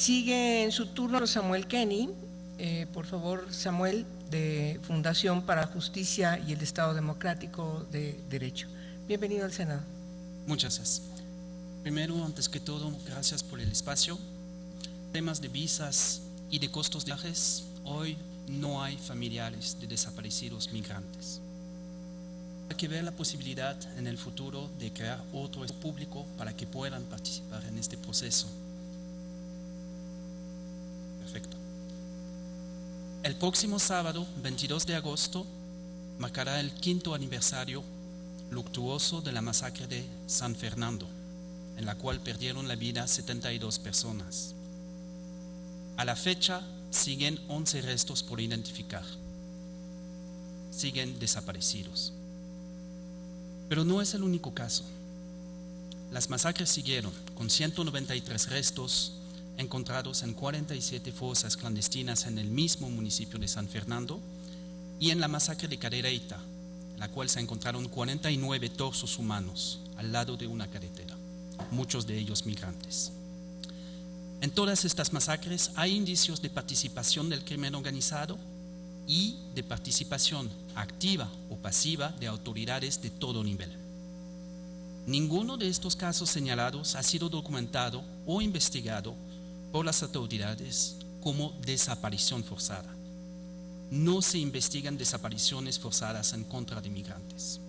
Sigue en su turno Samuel Kenny. Eh, por favor, Samuel, de Fundación para Justicia y el Estado Democrático de Derecho. Bienvenido al Senado. Muchas gracias. Primero, antes que todo, gracias por el espacio. Temas de visas y de costos de viajes. Hoy no hay familiares de desaparecidos migrantes. Hay que ver la posibilidad en el futuro de crear otro público para que puedan participar en este proceso. El próximo sábado, 22 de agosto, marcará el quinto aniversario luctuoso de la masacre de San Fernando, en la cual perdieron la vida 72 personas. A la fecha siguen 11 restos por identificar. Siguen desaparecidos. Pero no es el único caso. Las masacres siguieron con 193 restos encontrados en 47 fosas clandestinas en el mismo municipio de San Fernando y en la masacre de Cadereyta, en la cual se encontraron 49 torsos humanos al lado de una carretera, muchos de ellos migrantes. En todas estas masacres hay indicios de participación del crimen organizado y de participación activa o pasiva de autoridades de todo nivel. Ninguno de estos casos señalados ha sido documentado o investigado por las autoridades como desaparición forzada. No se investigan desapariciones forzadas en contra de migrantes.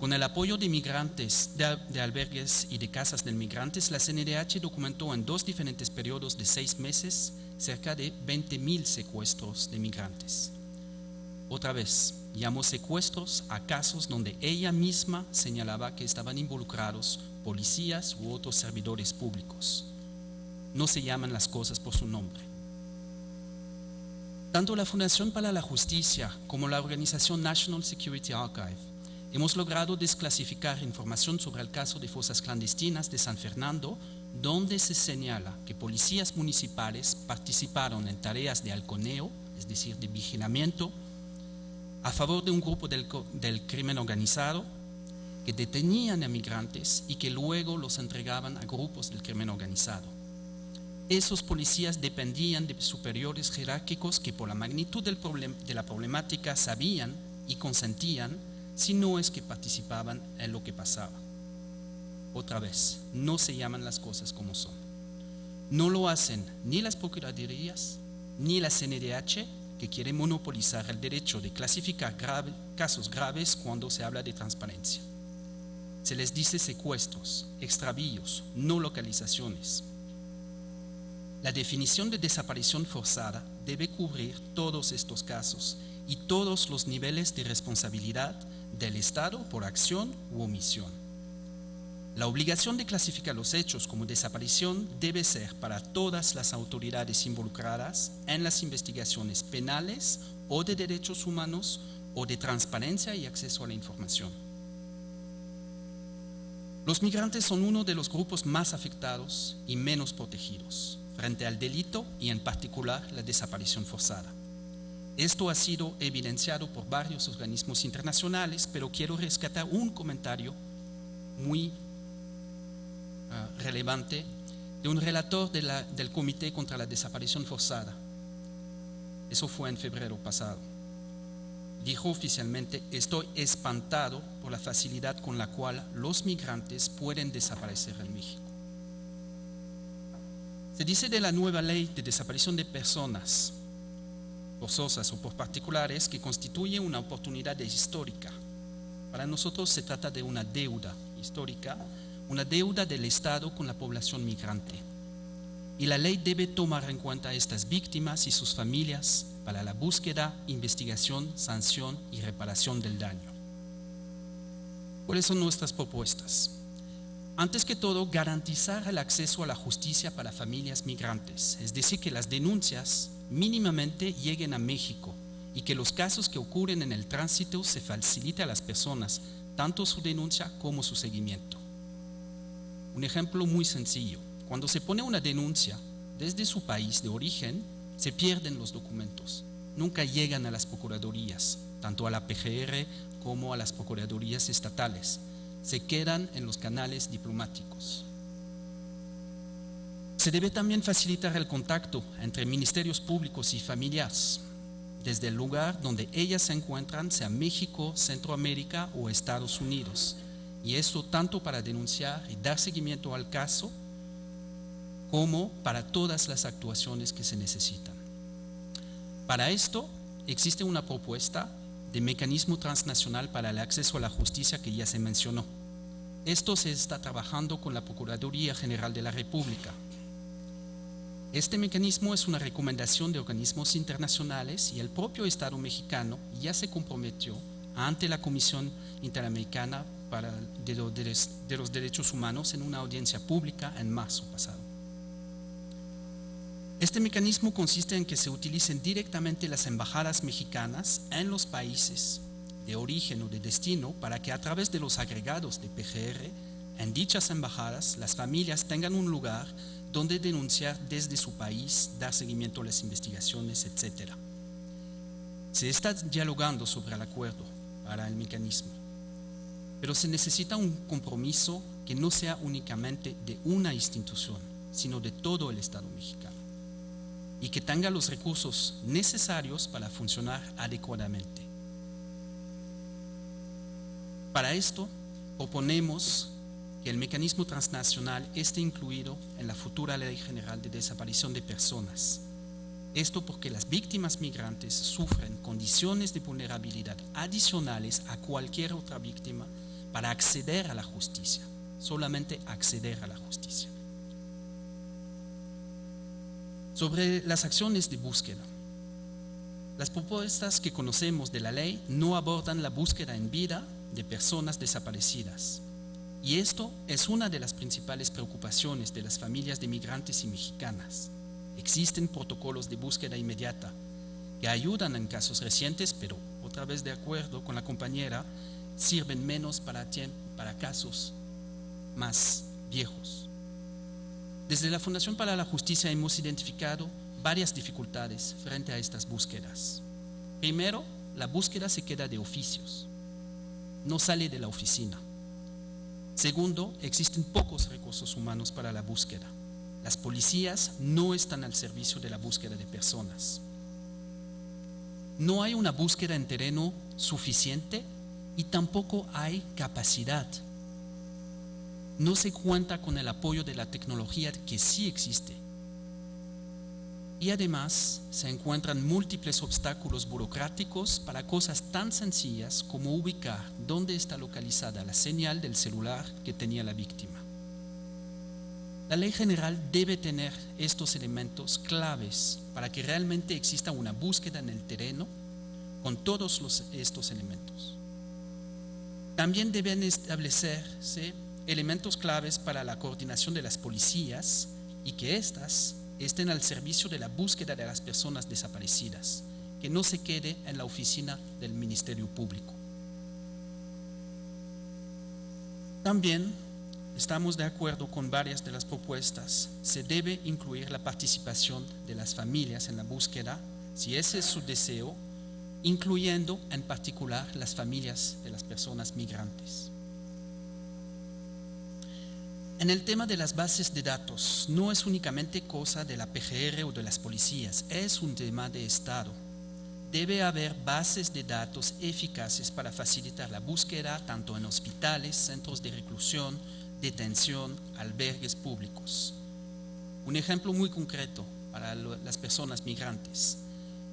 Con el apoyo de migrantes, de, albergues y de casas de migrantes, la CNDH documentó en dos diferentes periodos de seis meses cerca de 20.000 secuestros de migrantes. Otra vez, llamó secuestros a casos donde ella misma señalaba que estaban involucrados policías u otros servidores públicos. No se llaman las cosas por su nombre. Tanto la Fundación para la Justicia como la organización National Security Archive hemos logrado desclasificar información sobre el caso de fosas clandestinas de San Fernando, donde se señala que policías municipales participaron en tareas de halconeo, es decir, de vigilamiento, a favor de un grupo del, del crimen organizado que detenían a migrantes y que luego los entregaban a grupos del crimen organizado. Esos policías dependían de superiores jerárquicos que por la magnitud de la problemática sabían y consentían si no es que participaban en lo que pasaba. Otra vez, no se llaman las cosas como son. No lo hacen ni las procuradurías ni la CNDH, que quiere monopolizar el derecho de clasificar casos graves cuando se habla de transparencia. Se les dice secuestros, extravíos, no localizaciones. La definición de desaparición forzada debe cubrir todos estos casos y todos los niveles de responsabilidad del Estado por acción u omisión. La obligación de clasificar los hechos como desaparición debe ser para todas las autoridades involucradas en las investigaciones penales o de derechos humanos o de transparencia y acceso a la información. Los migrantes son uno de los grupos más afectados y menos protegidos frente al delito y en particular la desaparición forzada. Esto ha sido evidenciado por varios organismos internacionales, pero quiero rescatar un comentario muy ah, relevante de un relator del Comité contra la Desaparición Forzada. Eso fue en febrero pasado. Dijo oficialmente, estoy espantado por la facilidad con la cual los migrantes pueden desaparecer en México. Se dice de la nueva ley de desaparición de personas forzosas o por particulares que constituye una oportunidad histórica. Para nosotros se trata de una deuda histórica, una deuda del Estado con la población migrante. Y la ley debe tomar en cuenta a estas víctimas y sus familias para la búsqueda, investigación, sanción y reparación del daño. ¿Cuáles son nuestras propuestas? Antes que todo, garantizar el acceso a la justicia para familias migrantes, es decir, que las denuncias mínimamente lleguen a México y que los casos que ocurren en el tránsito se facilite a las personas, tanto su denuncia como su seguimiento. Un ejemplo muy sencillo, cuando se pone una denuncia desde su país de origen, se pierden los documentos, nunca llegan a las procuradurías, tanto a la PGR como a las procuradurías estatales, se quedan en los canales diplomáticos Se debe también facilitar el contacto entre ministerios públicos y familias, desde el lugar donde ellas se encuentran, sea México, Centroamérica o Estados Unidos. Y esto tanto para denunciar y dar seguimiento al caso, como para todas las actuaciones que se necesitan. Para esto existe una propuesta de mecanismo transnacional para el acceso a la justicia que ya se mencionó. Esto se está trabajando con la Procuraduría General de la República. Este mecanismo es una recomendación de organismos internacionales y el propio Estado mexicano ya se comprometió ante la Comisión Interamericana de, de los Derechos Humanos en una audiencia pública en marzo pasado. Este mecanismo consiste en que se utilicen directamente las embajadas mexicanas en los países de origen o de destino para que a través de los agregados de PGR en dichas embajadas las familias tengan un lugar donde denunciar desde su país, dar seguimiento a las investigaciones, etc. Se está dialogando sobre el acuerdo para el mecanismo, pero se necesita un compromiso que no sea únicamente de una institución, sino de todo el Estado mexicano y que tenga los recursos necesarios para funcionar adecuadamente. Para esto, proponemos que el mecanismo transnacional esté incluido en la futura Ley General de Desaparición de Personas. Esto porque las víctimas migrantes sufren condiciones de vulnerabilidad adicionales a cualquier otra víctima para acceder a la justicia, solamente acceder a la justicia. Sobre las acciones de búsqueda. Las propuestas que conocemos de la ley no abordan la búsqueda en vida de personas desaparecidas. Y esto es una de las principales preocupaciones de las familias de migrantes y mexicanas. Existen protocolos de búsqueda inmediata que ayudan en casos recientes, pero otra vez de acuerdo con la compañera, sirven menos para, para casos más viejos. Desde la Fundación para la Justicia hemos identificado varias dificultades frente a estas búsquedas. Primero, la búsqueda se queda de oficios, no sale de la oficina. Segundo, existen pocos recursos humanos para la búsqueda. Las policías no están al servicio de la búsqueda de personas. No hay una búsqueda en terreno suficiente y tampoco hay capacidad no se cuenta con el apoyo de la tecnología que sí existe. Y además se encuentran múltiples obstáculos burocráticos para cosas tan sencillas como ubicar dónde está localizada la señal del celular que tenía la víctima. La ley general debe tener estos elementos claves para que realmente exista una búsqueda en el terreno con todos estos elementos. También deben establecerse elementos claves para la coordinación de las policías y que éstas estén al servicio de la búsqueda de las personas desaparecidas, que no se quede en la oficina del Ministerio Público. También estamos de acuerdo con varias de las propuestas. Se debe incluir la participación de las familias en la búsqueda, si ese es su deseo, incluyendo en particular las familias de las personas migrantes. En el tema de las bases de datos, no es únicamente cosa de la PGR o de las policías, es un tema de Estado. Debe haber bases de datos eficaces para facilitar la búsqueda tanto en hospitales, centros de reclusión, detención, albergues públicos. Un ejemplo muy concreto para las personas migrantes.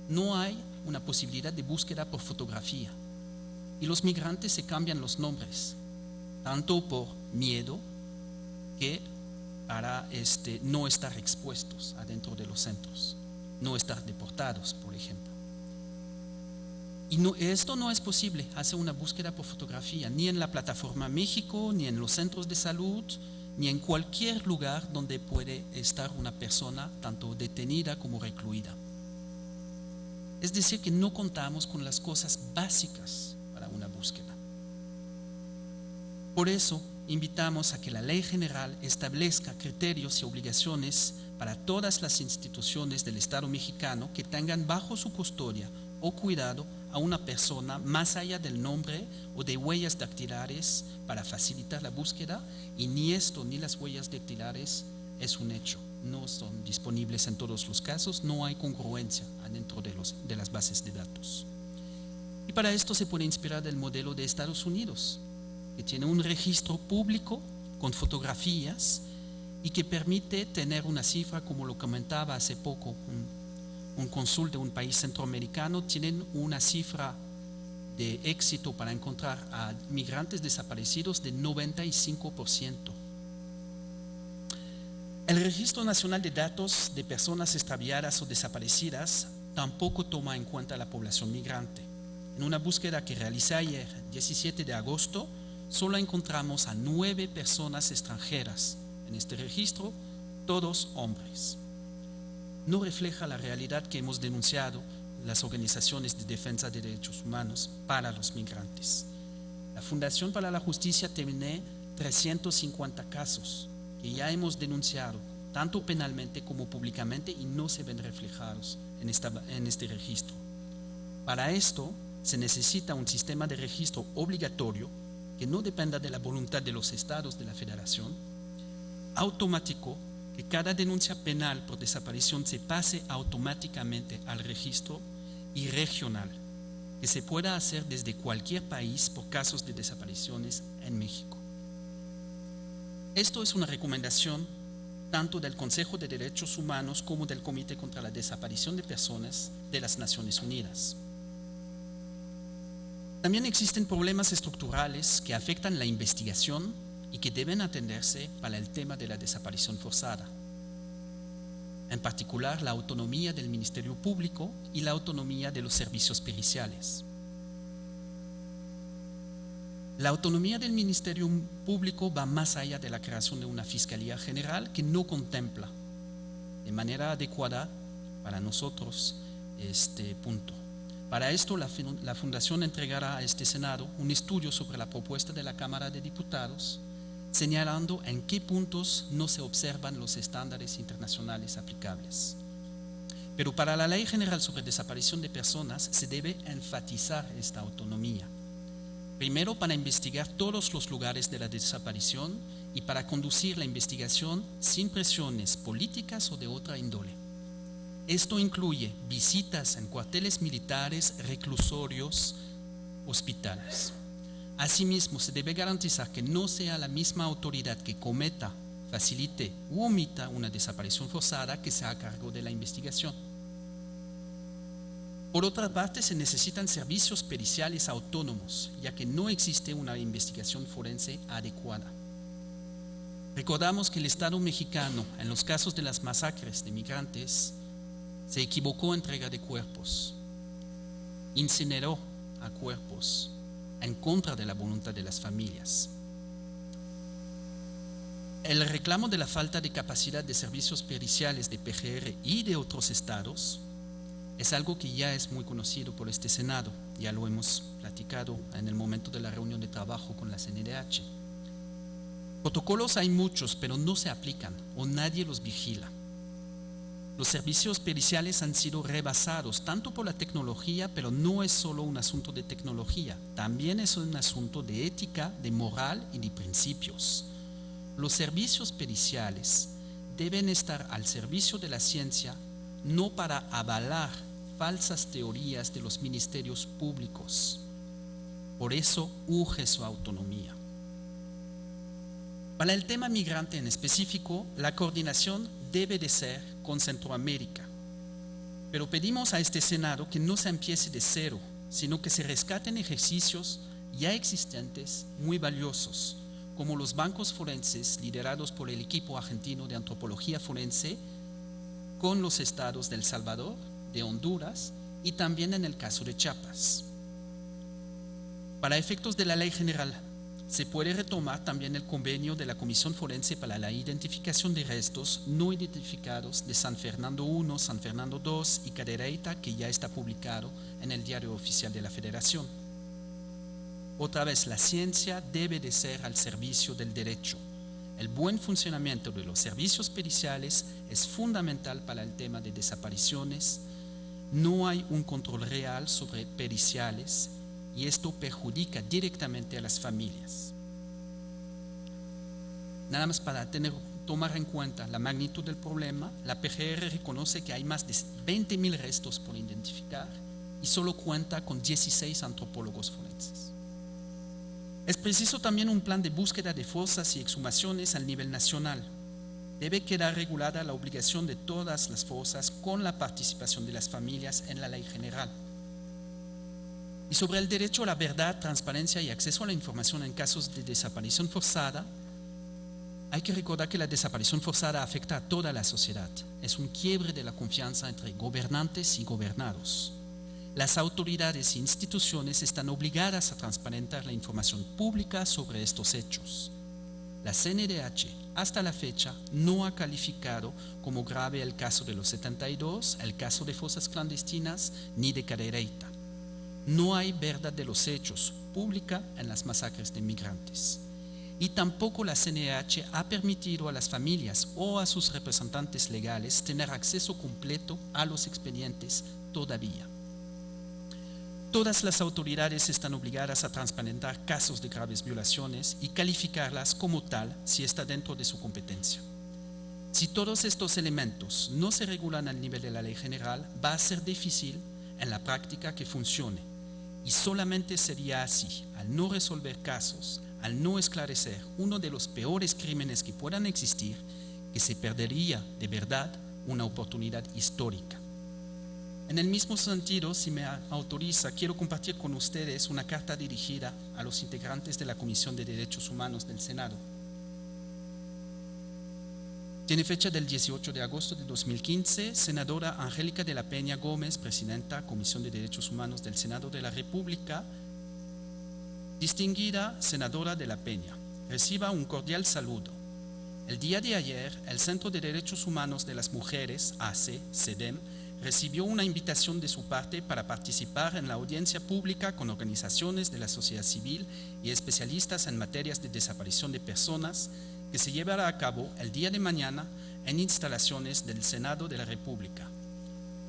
No hay una posibilidad de búsqueda por fotografía y los migrantes se cambian los nombres, tanto por miedo para este, no estar expuestos adentro de los centros, no estar deportados, por ejemplo. Y no, esto no es posible, hacer una búsqueda por fotografía, ni en la plataforma México, ni en los centros de salud, ni en cualquier lugar donde puede estar una persona tanto detenida como recluida. Es decir, que no contamos con las cosas básicas para una búsqueda. Por eso, invitamos a que la ley general establezca criterios y obligaciones para todas las instituciones del Estado mexicano que tengan bajo su custodia o cuidado a una persona más allá del nombre o de huellas dactilares para facilitar la búsqueda y ni esto ni las huellas dactilares es un hecho. no son disponibles en todos los casos, no hay congruencia dentro de, los, de las bases de datos. Y para esto se puede inspirar del modelo de Estados Unidos, que tiene un registro público con fotografías y que permite tener una cifra, como lo comentaba hace poco un, un cónsul de un país centroamericano, tienen una cifra de éxito para encontrar a migrantes desaparecidos de 95%. El Registro Nacional de Datos de Personas Extraviadas o Desaparecidas tampoco toma en cuenta la población migrante. En una búsqueda que realicé ayer, 17 de agosto, solo encontramos a nueve personas extranjeras en este registro, todos hombres. No refleja la realidad que hemos denunciado las organizaciones de defensa de derechos humanos para los migrantes. La Fundación para la Justicia tiene 350 casos que ya hemos denunciado, tanto penalmente como públicamente, y no se ven reflejados en, en este registro. Para esto se necesita un sistema de registro obligatorio que no dependa de la voluntad de los estados de la federación, automático, que cada denuncia penal por desaparición se pase automáticamente al registro y regional, que se pueda hacer desde cualquier país por casos de desapariciones en México. Esto es una recomendación tanto del Consejo de Derechos Humanos como del Comité contra la Desaparición de Personas de las Naciones Unidas. También existen problemas estructurales que afectan la investigación y que deben atenderse para el tema de la desaparición forzada. En particular, la autonomía del Ministerio Público y la autonomía de los servicios periciales. La autonomía del Ministerio Público va más allá de la creación de una Fiscalía General que no contempla de manera adecuada para nosotros este punto. Para esto, la, Fundación entregará a este Senado un estudio sobre la propuesta de la Cámara de Diputados, señalando en qué puntos no se observan los estándares internacionales aplicables. Pero para la Ley General sobre Desaparición de Personas se debe enfatizar esta autonomía. Primero, para investigar todos los lugares de la desaparición y para conducir la investigación sin presiones políticas o de otra índole. Esto incluye visitas en cuarteles militares, reclusorios, hospitales. Asimismo, se debe garantizar que no sea la misma autoridad que cometa, facilite u omita una desaparición forzada que sea a cargo de la investigación. Por otra parte, se necesitan servicios periciales autónomos, ya que no existe una investigación forense adecuada. Recordamos que el Estado mexicano, en los casos de las masacres de migrantes, se equivocó en entrega de cuerpos, incineró a cuerpos en contra de la voluntad de las familias. El reclamo de la falta de capacidad de servicios periciales de PGR y de otros estados es algo que ya es muy conocido por este Senado, ya lo hemos platicado en el momento de la reunión de trabajo con la CNDH. Protocolos hay muchos, pero no se aplican o nadie los vigila. Los servicios periciales han sido rebasados tanto por la tecnología, pero no es solo un asunto de tecnología, también es un asunto de ética, de moral y de principios. Los servicios periciales deben estar al servicio de la ciencia, no para avalar falsas teorías de los ministerios públicos. Por eso urge su autonomía. Para el tema migrante en específico, la coordinación debe de ser con Centroamérica. Pero pedimos a este Senado que no se empiece de cero, sino que se rescaten ejercicios ya existentes muy valiosos, como los bancos forenses liderados por el equipo argentino de antropología forense con los estados de El Salvador, de Honduras y también en el caso de Chiapas. Para efectos de la ley general se puede retomar también el convenio de la Comisión Forense para la Identificación de Restos no identificados de San Fernando I, San Fernando II y Cadereyta, que ya está publicado en el Diario Oficial de la Federación. Otra vez, la ciencia debe de ser al servicio del derecho. El buen funcionamiento de los servicios periciales es fundamental para el tema de desapariciones. No hay un control real sobre periciales y esto perjudica directamente a las familias. Nada más para tener tomar en cuenta la magnitud del problema, la PGR reconoce que hay más de 20.000 restos por identificar y solo cuenta con 16 antropólogos forenses. Es preciso también un plan de búsqueda de fosas y exhumaciones al nivel nacional. Debe quedar regulada la obligación de todas las fosas con la participación de las familias en la ley general. Y sobre el derecho a la verdad, transparencia y acceso a la información en casos de desaparición forzada, hay que recordar que la desaparición forzada afecta a toda la sociedad. Es un quiebre de la confianza entre gobernantes y gobernados. Las autoridades e instituciones están obligadas a transparentar la información pública sobre estos hechos. La CNDH hasta la fecha no ha calificado como grave el caso de los 72, el caso de fosas clandestinas ni de Cadereyta. No hay verdad de los hechos pública en las masacres de migrantes y tampoco la CNH ha permitido a las familias o a sus representantes legales tener acceso completo a los expedientes todavía. Todas las autoridades están obligadas a transparentar casos de graves violaciones y calificarlas como tal si está dentro de su competencia. Si todos estos elementos no se regulan al nivel de la ley general, va a ser difícil en la práctica que funcione. Y solamente sería así, al no resolver casos, al no esclarecer uno de los peores crímenes que puedan existir, que se perdería de verdad una oportunidad histórica. En el mismo sentido, si me autoriza, quiero compartir con ustedes una carta dirigida a los integrantes de la Comisión de Derechos Humanos del Senado. Tiene fecha del 18 de agosto de 2015, senadora Angélica de la Peña Gómez, presidenta Comisión de Derechos Humanos del Senado de la República, Distinguida senadora de la Peña, reciba un cordial saludo. El día de ayer, el Centro de Derechos Humanos de las Mujeres, AC, CEDEM, recibió una invitación de su parte para participar en la audiencia pública con organizaciones de la sociedad civil y especialistas en materias de desaparición de personas que se llevará a cabo el día de mañana en instalaciones del Senado de la República.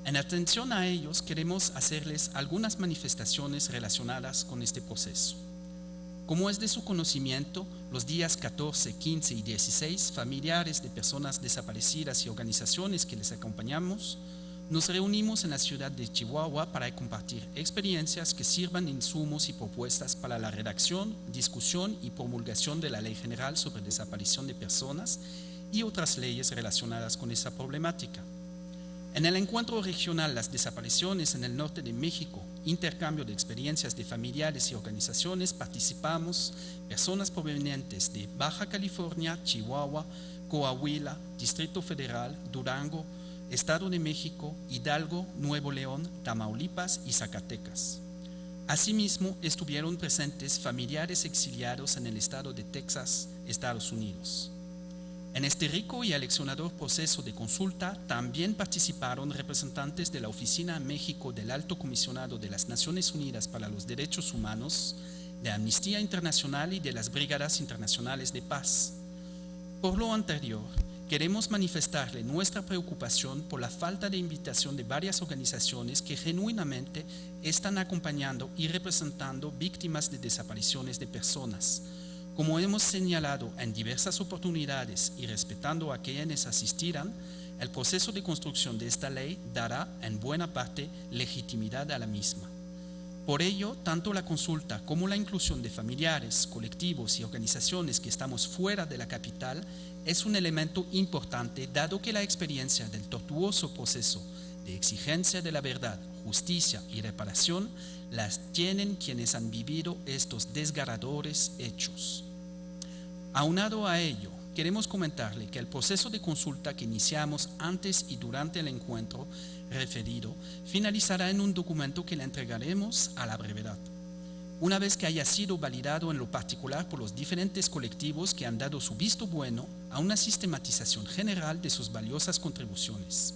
En atención a ellos, queremos hacerles algunas manifestaciones relacionadas con este proceso. Como es de su conocimiento, los días 14, 15 y 16, familiares de personas desaparecidas y organizaciones que les acompañamos, nos reunimos en la ciudad de Chihuahua para compartir experiencias que sirvan de insumos y propuestas para la redacción, discusión y promulgación de la Ley General sobre Desaparición de Personas y otras leyes relacionadas con esa problemática. En el encuentro regional Las desapariciones en el norte de México, intercambio de experiencias de familiares y organizaciones, participamos personas provenientes de Baja California, Chihuahua, Coahuila, Distrito Federal, Durango, Estado de México, Hidalgo, Nuevo León, Tamaulipas y Zacatecas. Asimismo, estuvieron presentes familiares exiliados en el estado de Texas, Estados Unidos. En este rico y aleccionador proceso de consulta también participaron representantes de la Oficina México del Alto Comisionado de las Naciones Unidas para los Derechos Humanos, de Amnistía Internacional y de las Brigadas Internacionales de Paz. Por lo anterior, queremos manifestarle nuestra preocupación por la falta de invitación de varias organizaciones que genuinamente están acompañando y representando víctimas de desapariciones de personas como hemos señalado en diversas oportunidades y respetando a quienes asistirán, el proceso de construcción de esta ley dará en buena parte legitimidad a la misma. Por ello, tanto la consulta como la inclusión de familiares, colectivos y organizaciones que estamos fuera de la capital es un elemento importante dado que la experiencia del tortuoso proceso de exigencia de la verdad, justicia y reparación las tienen quienes han vivido estos desgarradores hechos. Aunado a ello, queremos comentarle que el proceso de consulta que iniciamos antes y durante el encuentro referido finalizará en un documento que le entregaremos a la brevedad. Una vez que haya sido validado en lo particular por los diferentes colectivos que han dado su visto bueno a una sistematización general de sus valiosas contribuciones.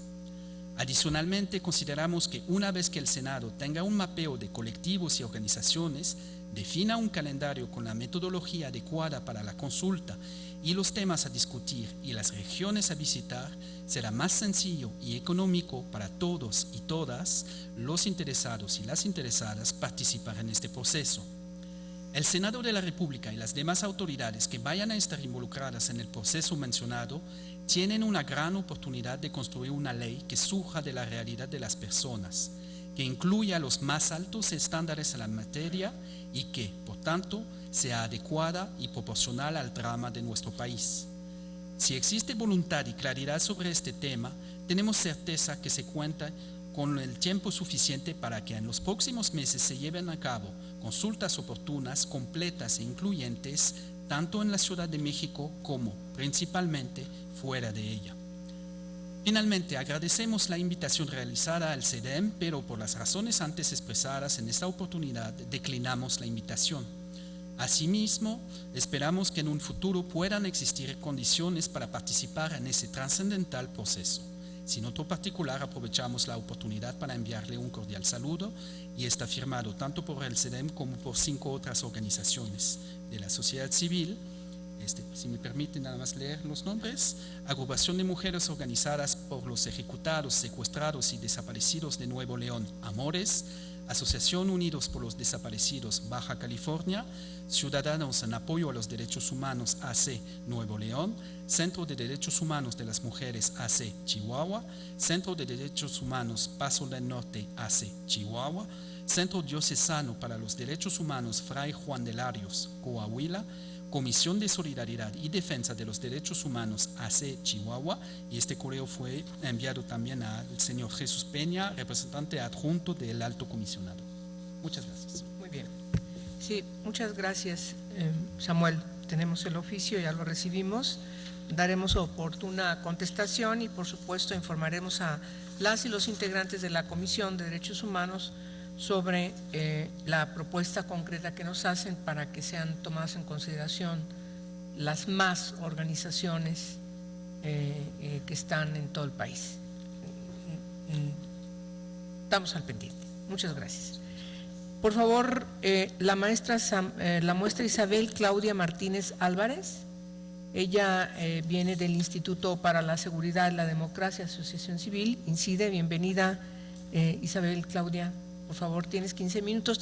Adicionalmente, consideramos que una vez que el Senado tenga un mapeo de colectivos y organizaciones, defina un calendario con la metodología adecuada para la consulta y los temas a discutir y las regiones a visitar, será más sencillo y económico para todos y todas los interesados y las interesadas participar en este proceso. El Senado de la República y las demás autoridades que vayan a estar involucradas en el proceso mencionado tienen una gran oportunidad de construir una ley que surja de la realidad de las personas, que incluya los más altos estándares en la materia y que, por tanto, sea adecuada y proporcional al drama de nuestro país. Si existe voluntad y claridad sobre este tema, tenemos certeza que se cuenta con el tiempo suficiente para que en los próximos meses se lleven a cabo consultas oportunas, completas e incluyentes, tanto en la Ciudad de México como, principalmente, fuera de ella. Finalmente, agradecemos la invitación realizada al CDM, pero por las razones antes expresadas en esta oportunidad declinamos la invitación. Asimismo, esperamos que en un futuro puedan existir condiciones para participar en ese trascendental proceso. Sin otro particular, aprovechamos la oportunidad para enviarle un cordial saludo y está firmado tanto por el CEDEM como por cinco otras organizaciones de la sociedad civil. Este, si me permiten nada más leer los nombres, Agrupación de Mujeres Organizadas por los Ejecutados, Secuestrados y Desaparecidos de Nuevo León, Amores, Asociación Unidos por los Desaparecidos Baja California, Ciudadanos en Apoyo a los Derechos Humanos AC Nuevo León, Centro de Derechos Humanos de las Mujeres AC Chihuahua, Centro de Derechos Humanos Paso del Norte AC Chihuahua, Centro Diocesano para los Derechos Humanos Fray Juan de Larios, Coahuila, Comisión de Solidaridad y Defensa de los Derechos Humanos AC Chihuahua y este correo fue enviado también al señor Jesús Peña, representante adjunto del Alto Comisionado. Muchas gracias. Muy bien. Sí, muchas gracias, eh, Samuel. Tenemos el oficio, ya lo recibimos. Daremos oportuna contestación y, por supuesto, informaremos a las y los integrantes de la Comisión de Derechos Humanos sobre eh, la propuesta concreta que nos hacen para que sean tomadas en consideración las más organizaciones eh, eh, que están en todo el país. Estamos al pendiente. Muchas gracias. Por favor, la maestra, la muestra Isabel Claudia Martínez Álvarez. Ella viene del Instituto para la Seguridad la Democracia, Asociación Civil, incide. Bienvenida, Isabel Claudia. Por favor, tienes 15 minutos,